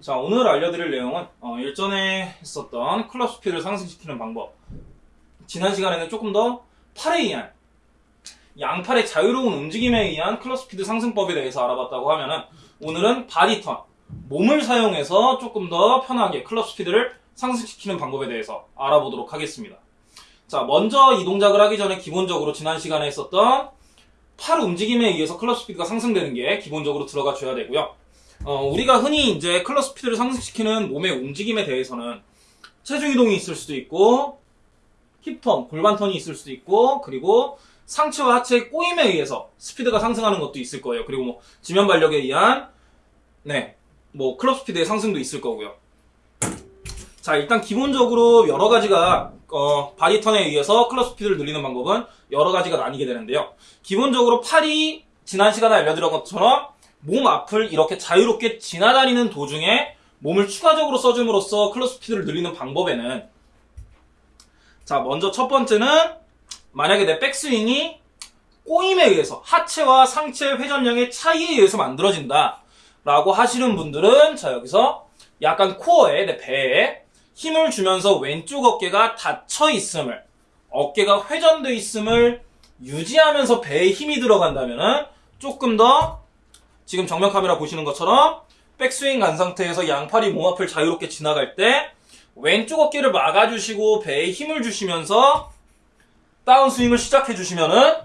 자, 오늘 알려드릴 내용은 어, 일전에 했었던 클럽 스피드를 상승시키는 방법. 지난 시간에는 조금 더 팔에 의한 양팔의 자유로운 움직임에 의한 클럽 스피드 상승법에 대해서 알아봤다고 하면은 오늘은 body turn, 몸을 사용해서 조금 더 편하게 클럽 스피드를 상승시키는 방법에 대해서 알아보도록 하겠습니다. 자, 먼저 이 동작을 하기 전에 기본적으로 지난 시간에 했었던 팔 움직임에 의해서 클럽 스피드가 상승되는 게 기본적으로 들어가 줘야 되고요. 어, 우리가 흔히 이제 클럽 스피드를 상승시키는 몸의 움직임에 대해서는 체중 이동이 있을 수도 있고 hip turn, 골반턴이 있을 수도 있고 그리고 상체와 하체의 꼬임에 의해서 스피드가 상승하는 것도 있을 거예요. 그리고 뭐 지면 반력에 의한 네, 뭐 클럽 스피드의 상승도 있을 거고요. 자, 일단 기본적으로 여러 가지가 어, body turn에 의해서 클럽 스피드를 늘리는 방법은 여러 가지가 나뉘게 되는데요. 기본적으로 팔이 지난 시간에 알려드린 것처럼 몸 앞을 이렇게 자유롭게 지나다니는 도중에 몸을 추가적으로 써줌으로써 클럽 스피드를 늘리는 방법에는 자 먼저 첫 번째는 만약에 내 백스윙이 꼬임에 의해서 하체와 상체 회전량의 차이에 의해서 만들어진다 라고 하시는 분들은 자 여기서 약간 코어에 내 배에 힘을 주면서 왼쪽 어깨가 닫혀 있음을 어깨가 회전돼 있음을 유지하면서 배에 힘이 들어간다면은 조금 더 지금 정면 카메라 보시는 것처럼 백스윙 간 상태에서 양팔이 몸 앞을 자유롭게 지나갈 때 왼쪽 어깨를 막아주시고 배에 힘을 주시면서 다운스윙을 시작해 주시면은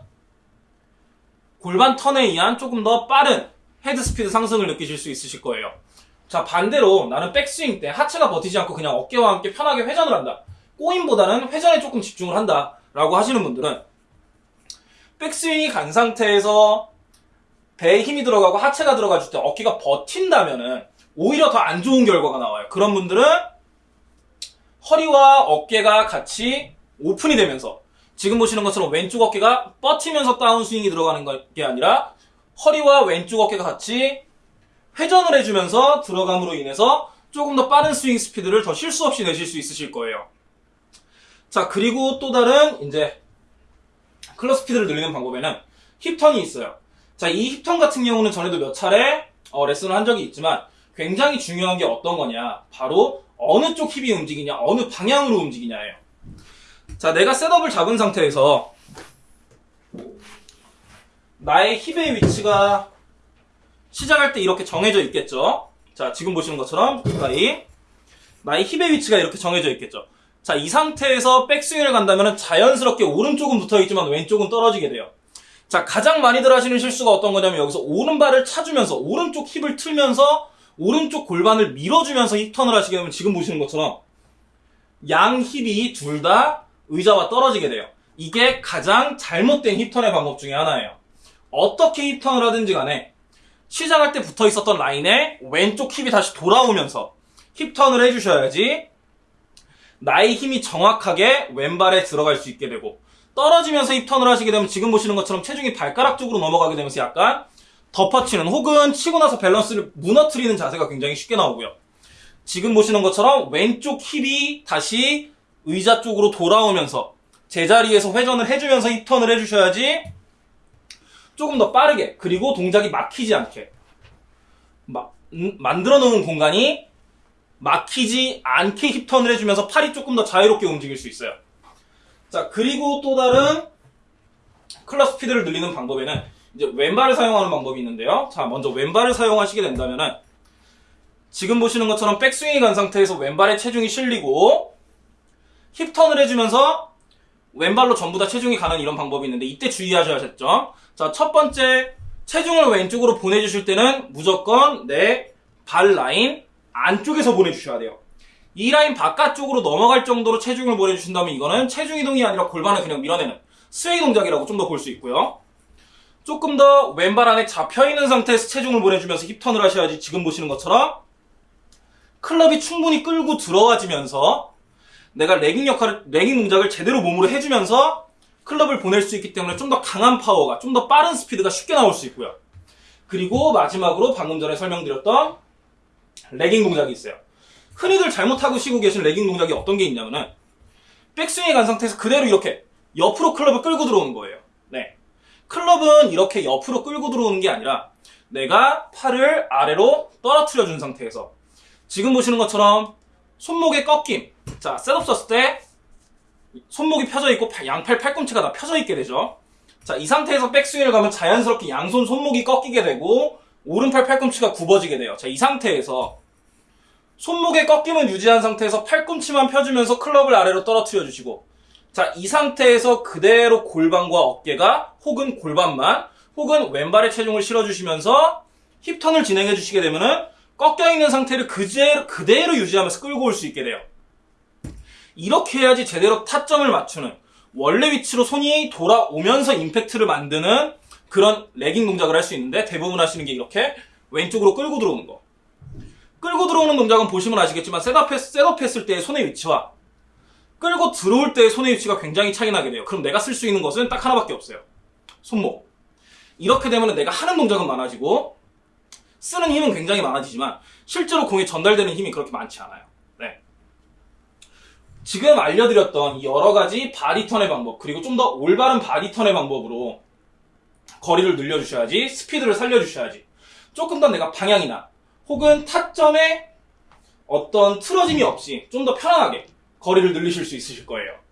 골반 턴에 의한 조금 더 빠른 헤드 스피드 상승을 느끼실 수 있으실 거예요. 자 반대로 나는 백스윙 때 하체가 버티지 않고 그냥 어깨와 함께 편하게 회전을 한다. 꼬임보다는 회전에 조금 집중을 한다. 라고 하시는 분들은 백스윙이 간 상태에서 배에 힘이 들어가고 하체가 들어가줄 때 어깨가 버틴다면은 오히려 더 안 좋은 결과가 나와요. 그런 분들은 허리와 어깨가 같이 오픈이 되면서 지금 보시는 것처럼 왼쪽 어깨가 뻗치면서 다운스윙이 들어가는 게 아니라 허리와 왼쪽 어깨가 같이 회전을 해주면서 들어감으로 인해서 조금 더 빠른 스윙 스피드를 더 실수 없이 내실 수 있으실 거예요. 자, 그리고 또 다른 이제 클럽 스피드를 늘리는 방법에는 힙턴이 있어요. 자, 이 힙턴 같은 경우는 전에도 몇 차례 어, 레슨을 한 적이 있지만 굉장히 중요한 게 어떤 거냐. 바로 어느 쪽 힙이 움직이냐, 어느 방향으로 움직이냐예요. 자, 내가 셋업을 잡은 상태에서 나의 힙의 위치가 시작할 때 이렇게 정해져 있겠죠. 자, 지금 보시는 것처럼 가까이 나의 힙의 위치가 이렇게 정해져 있겠죠. 자, 이 상태에서 백스윙을 간다면 자연스럽게 오른쪽은 붙어 있지만 왼쪽은 떨어지게 돼요. 자, 가장 많이들 하시는 실수가 어떤 거냐면 여기서 오른발을 차주면서 오른쪽 힙을 틀면서 오른쪽 골반을 밀어주면서 힙턴을 하시게 되면 지금 보시는 것처럼 양 힙이 둘 다 의자와 떨어지게 돼요. 이게 가장 잘못된 힙턴의 방법 중에 하나예요. 어떻게 힙턴을 하든지 간에 시작할 때 붙어 있었던 라인에 왼쪽 hip이 다시 돌아오면서 hip turn을 해주셔야지 나의 힘이 정확하게 왼발에 들어갈 수 있게 되고 떨어지면서 hip turn을 하시게 되면 지금 보시는 것처럼 체중이 발가락 쪽으로 넘어가게 되면서 약간 덮어치는 혹은 치고 나서 밸런스를 무너뜨리는 자세가 굉장히 쉽게 나오고요. 지금 보시는 것처럼 왼쪽 hip이 다시 의자 쪽으로 돌아오면서 제자리에서 회전을 해주면서 hip turn을 해주셔야지 조금 더 빠르게 그리고 동작이 막히지 않게 마, 음, 만들어 놓은 공간이 막히지 않게 힙턴을 해주면서 팔이 조금 더 자유롭게 움직일 수 있어요. 자, 그리고 또 다른 클럽 스피드를 늘리는 방법에는 이제 왼발을 사용하는 방법이 있는데요. 자, 먼저 왼발을 사용하시게 된다면은 지금 보시는 것처럼 백스윙이 간 상태에서 왼발에 체중이 실리고 힙턴을 해주면서 왼발로 전부 다 체중이 가는 이런 방법이 있는데 이때 주의하셔야 겠죠. 자, 첫 번째 체중을 왼쪽으로 보내주실 때는 무조건 내 발 라인 안쪽에서 보내주셔야 돼요. 이 라인 바깥쪽으로 넘어갈 정도로 체중을 보내주신다면 이거는 체중 이동이 아니라 골반을 그냥 밀어내는 sway 동작이라고 좀 더 볼 수 있고요. 조금 더 왼발 안에 잡혀있는 상태에서 체중을 보내주면서 hip turn을 하셔야지 지금 보시는 것처럼 클럽이 충분히 끌고 들어와지면서 내가 레깅 역할을, 레깅 동작을 제대로 몸으로 해주면서 클럽을 보낼 수 있기 때문에 좀 더 강한 파워가, 좀 더 빠른 스피드가 쉽게 나올 수 있고요. 그리고 마지막으로 방금 전에 설명드렸던 레깅 동작이 있어요. 흔히들 잘못하고 쉬고 계신 레깅 동작이 어떤 게 있냐면은 백스윙에 간 상태에서 그대로 이렇게 옆으로 클럽을 끌고 들어오는 거예요. 네. 클럽은 이렇게 옆으로 끌고 들어오는 게 아니라 내가 팔을 아래로 떨어뜨려 준 상태에서 지금 보시는 것처럼 손목의 꺾임. 자, 셋업 썼을 때 손목이 펴져 있고 팔- 양팔 팔꿈치가 다 펴져 있게 되죠. 자, 이 상태에서 백스윙을 가면 자연스럽게 양손 손목이 꺾이게 되고 오른팔 팔꿈치가 굽어지게 돼요. 자, 이 상태에서 손목의 꺾임은 유지한 상태에서 팔꿈치만 펴주면서 클럽을 아래로 떨어뜨려 주시고 자, 이 상태에서 그대로 골반과 어깨가 혹은 골반만 혹은 왼발에 체중을 실어주시면서 hip turn을 진행해 주시게 되면은 꺾여 있는 상태를 그대로, 그대로 유지하면서 끌고 올 수 있게 돼요. 이렇게 해야지 제대로 타점을 맞추는 원래 위치로 손이 돌아오면서 임팩트를 만드는 그런 lagging 동작을 할 수 있는데 대부분 하시는 게 이렇게 왼쪽으로 끌고 들어오는 거. 끌고 들어오는 동작은 보시면 아시겠지만 setup, 했, setup 했을 때의 손의 위치와 끌고 들어올 때의 손의 위치가 굉장히 차이 나게 돼요. 그럼 내가 쓸 수 있는 것은 딱 하나밖에 없어요. 손목. 이렇게 되면 내가 하는 동작은 많아지고 쓰는 힘은 굉장히 많아지지만 실제로 공에 전달되는 힘이 그렇게 많지 않아요. 네. 지금 알려드렸던 이 여러 가지 body turn의 방법 그리고 좀 더 올바른 body turn의 방법으로 거리를 늘려주셔야지 스피드를 살려주셔야지 조금 더 내가 방향이나 혹은 타점에 어떤 틀어짐이 없이 좀 더 편안하게 거리를 늘리실 수 있으실 거예요.